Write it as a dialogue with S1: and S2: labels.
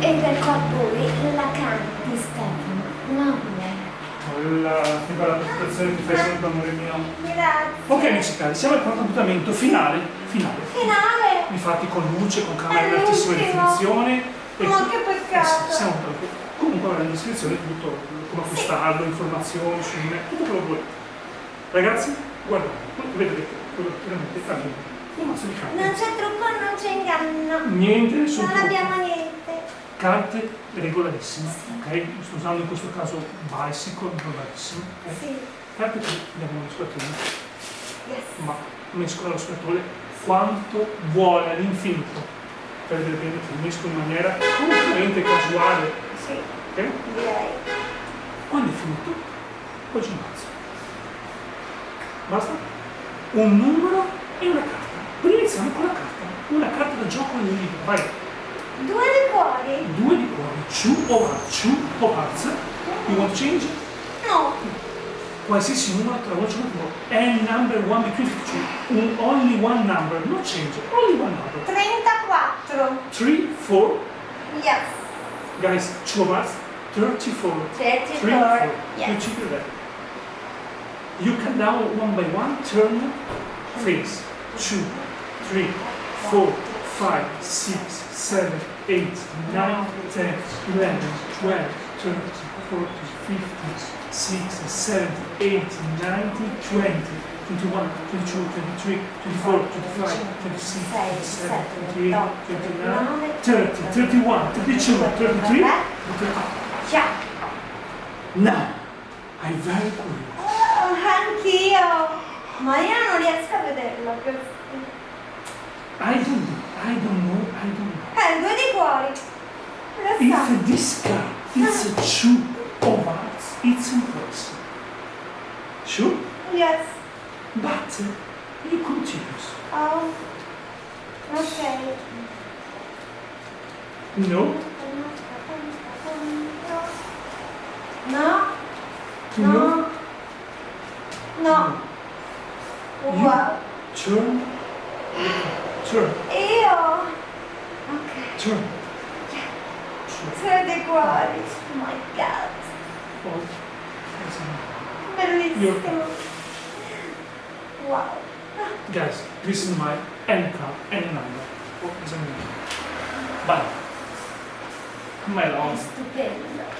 S1: E per qua poi la canti Stefano. No,
S2: La, che bella presentazione che fai sempre, amore mio.
S1: Grazie.
S2: Ok amici cari, siamo al quarto appuntamento finale, finale.
S1: Finale.
S2: Infatti con luce, con camera
S1: È
S2: di altissima definizione.
S1: Ma che
S2: Eh
S1: peccato.
S2: sì, siamo proprio. Comunque in descrizione tutto, come acquistarlo, informazioni su me, tutto quello che volete. Ragazzi, guardate, vedete quello che veramente bene. Un mazzo di carte.
S1: Non c'è trucco, non c'è inganno.
S2: Niente, nessun
S1: Non
S2: trucco.
S1: abbiamo niente.
S2: Carte regolarissime, ok? Sto usando in questo caso bicycle, regolarissime, ok?
S1: Sì.
S2: Carte che abbiamo lo scatole,
S1: Yes.
S2: ma mescola lo scatole quanto vuole all'infinito per vedere bene che mesco in maniera completamente casuale,
S1: Sì,
S2: ok? Quando è finito, poi ci ammazzo. Basta? Un numero e una carta. Prima iniziamo con la carta. Una carta da gioco nel libro. Vai.
S1: Due di cuori?
S2: Due di cuori. Two of hearts. Two of hearts. You want to change?
S1: No.
S2: Qualsiasi numero tra voce numero. And number one between the two. Un, only one number. No change. Only one number.
S1: 34.
S2: Three, four.
S1: Yes.
S2: Guys, two of hearts. 34.
S1: 34.
S2: Three, four. You
S1: Yes.
S2: it out. You count down one by one, turn, face, two, three, four, five, six, seven, eight, nine, ten, eleven, twelve, thirty, forty, fifty, sixty, seventy, eighty, ninety, twenty, twenty-one, twenty-two, twenty-three, twenty-four, twenty-five, twenty-six, twenty-seven, twenty-eight, twenty-nine, thirty, thirty-one, thirty-two, thirty-three, and thirty-four.
S1: Ciao.
S2: Now, I'm very curious.
S1: Oh, anch'io. Ma io non riesco a vederlo.
S2: I don't know, I don't know, I don't know.
S1: Eh, due di cuori. Lo so.
S2: If this card is a two of hearts, it's impressive. Sure?
S1: Yes.
S2: But you continue.
S1: Oh. Ok.
S2: No?
S1: No.
S2: No?
S1: No. No. Wow.
S2: Turn. Turn.
S1: Io. Ok.
S2: Turn. Turn.
S1: Tre di cuori. Oh my god.
S2: Oh,
S1: Bellissimo. Wow.
S2: Guys, this is my N card, N number. Oh, esami. Bye. My love.